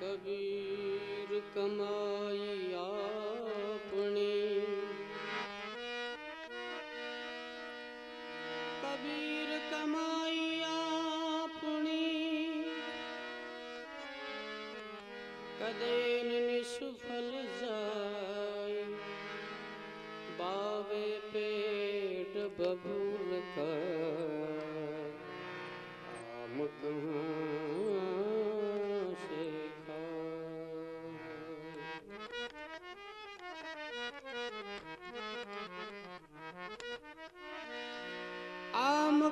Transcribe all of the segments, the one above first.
कबीर कमाई आपनी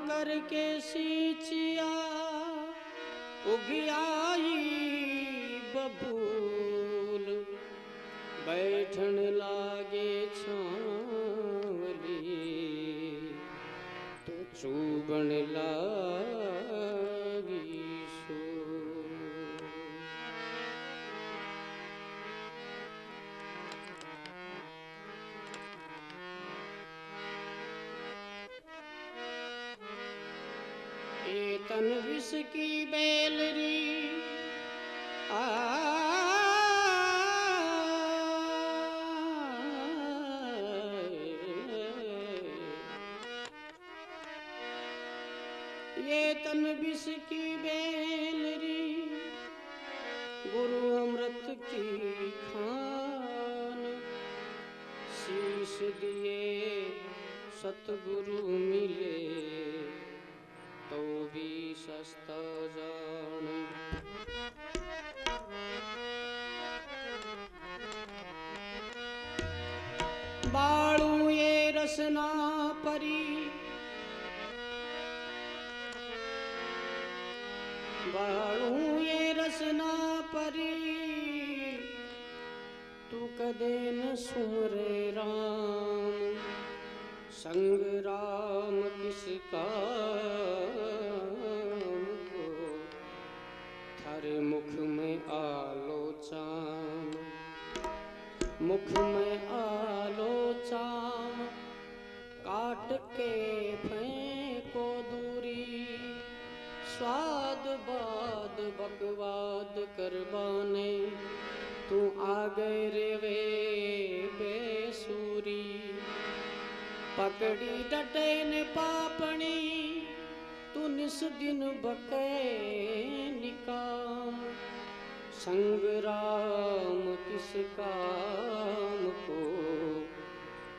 आम करके सीचिया उगियाई बबूल। बैठन लागे छावली तो चूबन लागी एतन विष की बेलरी ये तन विष की बेलरी, गुरु अमृत की खान। शीश दिए सतगुरु मिले। तो भी सस्ता जान। बाळू ये रसना परी। बाळू ये रसना परी। तू कदे न सुमरे राम। संग राम किस मुख में आलो चाम मुख में आलो चाम काट के फेंको दूरी, स्वाद बाद बकवाद करवाने। तू आ गए रे वे बेसूरी, पकड़ी डटे ने पापणी, तू निस दिन बके संग राम किस काम को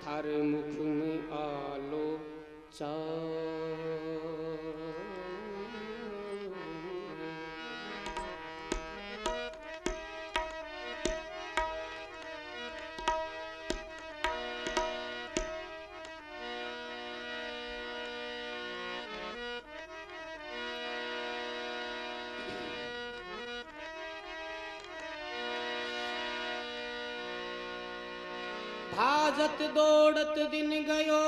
थर मुख में दौड़त दिन गयो।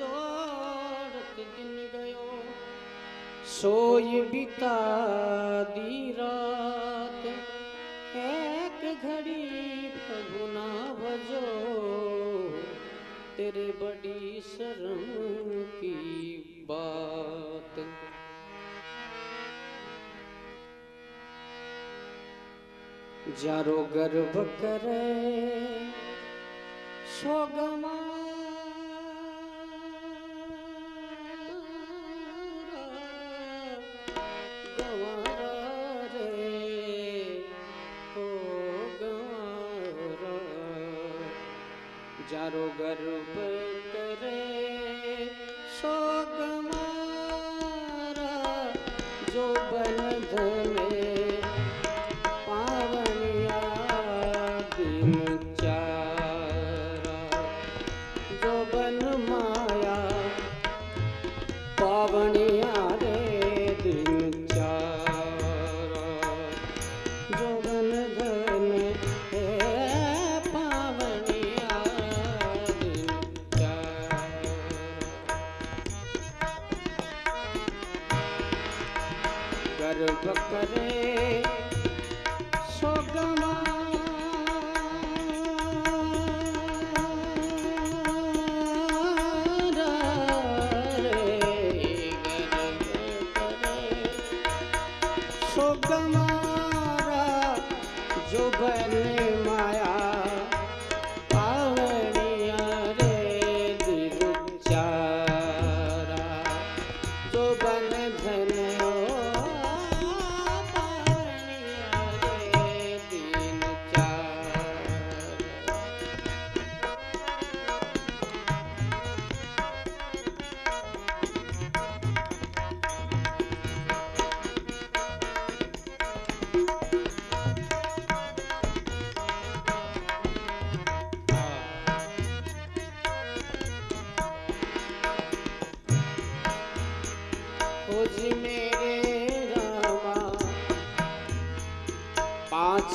दौड़त दिन गयो। सोई बिता दीरा शर्म की बात। जारो गर्भ करे सो दिन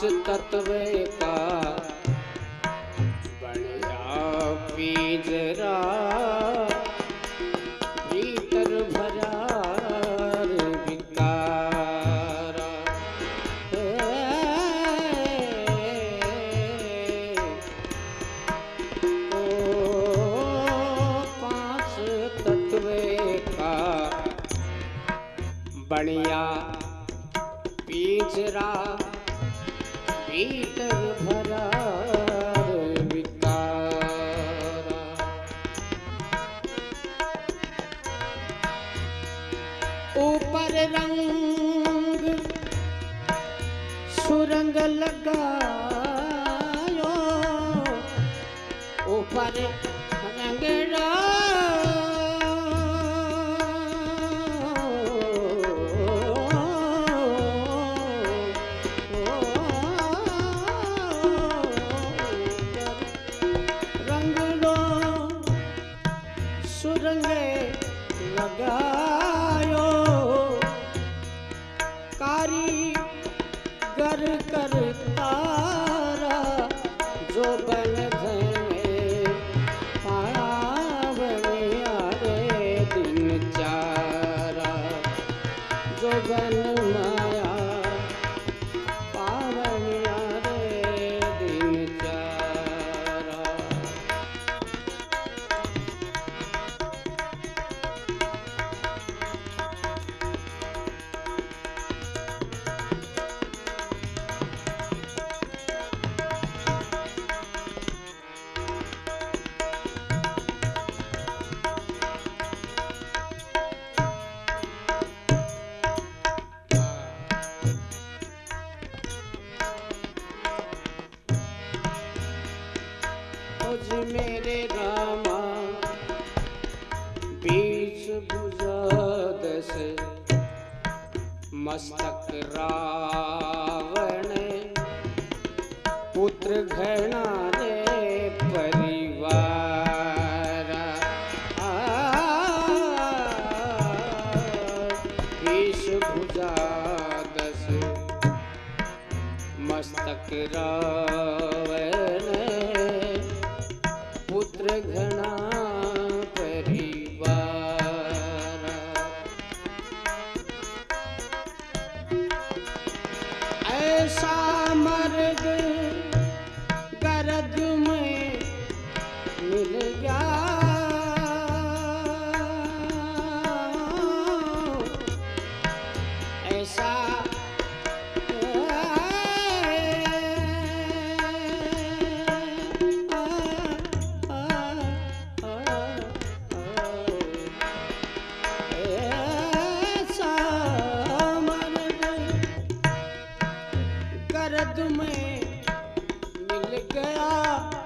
तत्व ऊपर रंग सुरंग लगायो। ऊपर घर गया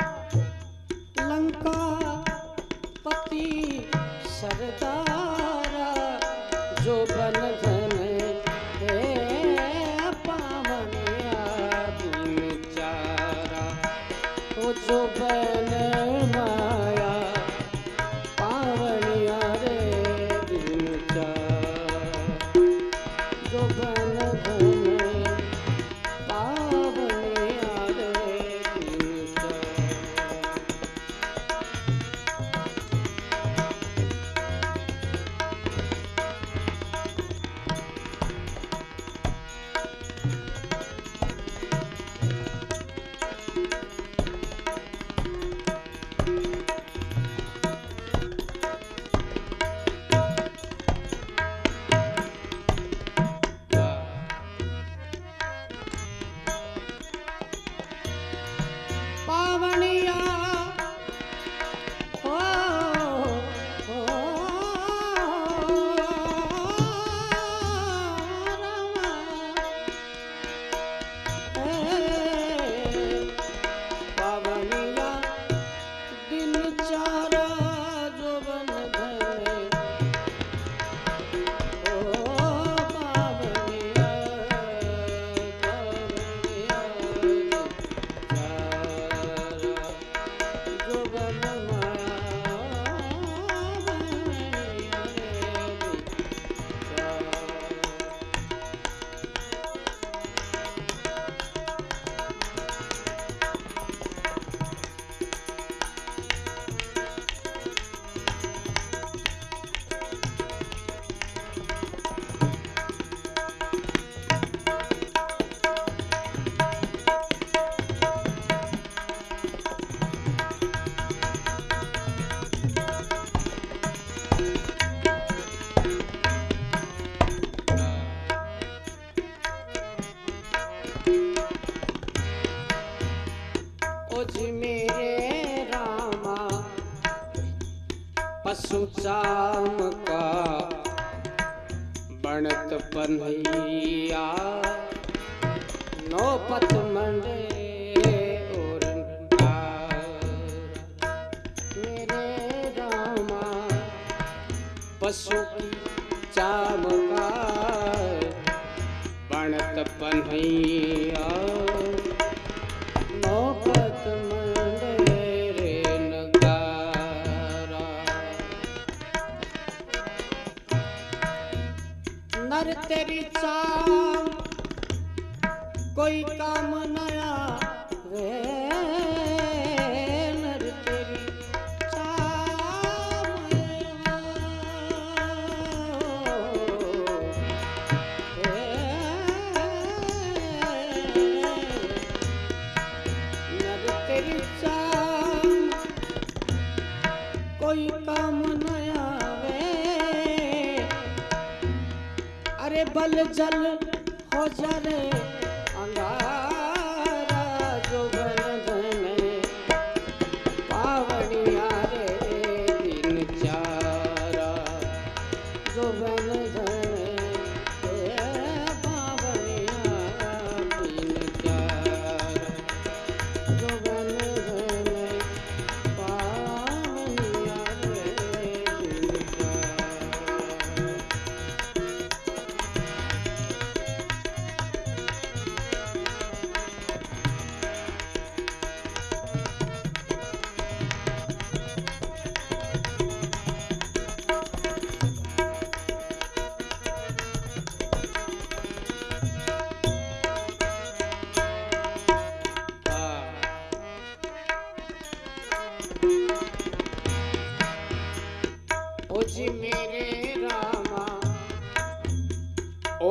चाम का बनत पन्हैया नौपत मंडेरे नगारा नर तेरी चाम कोई काम नया बल हो जा रे।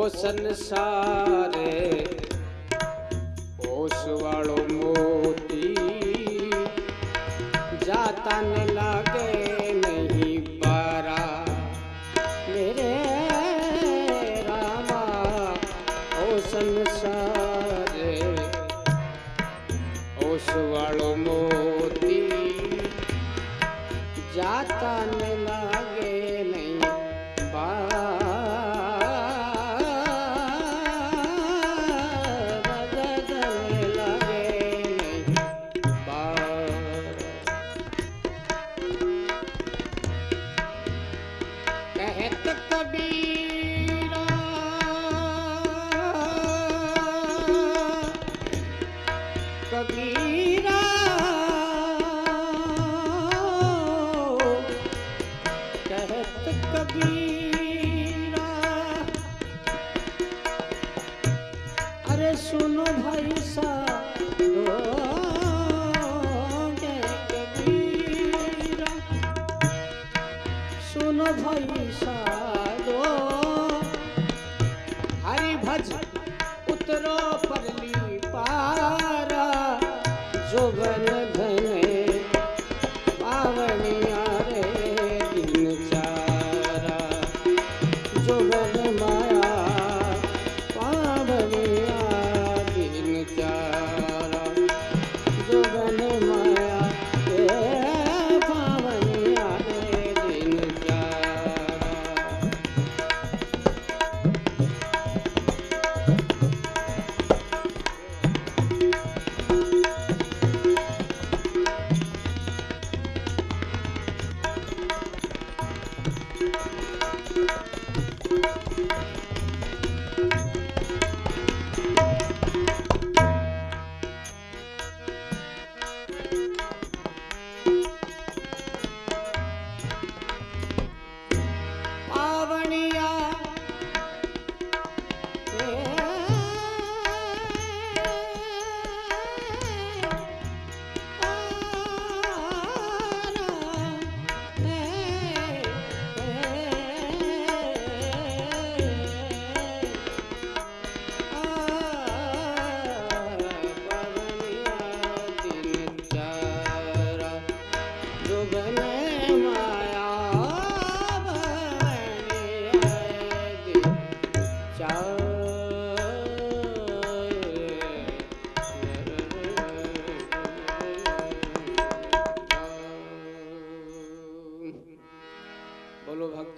संसारे, ओस वालो मोती। जाता न लागे नहीं पारा। मेरे रामा, ओ संसारे, ओस वालो मोती। जाता न लागे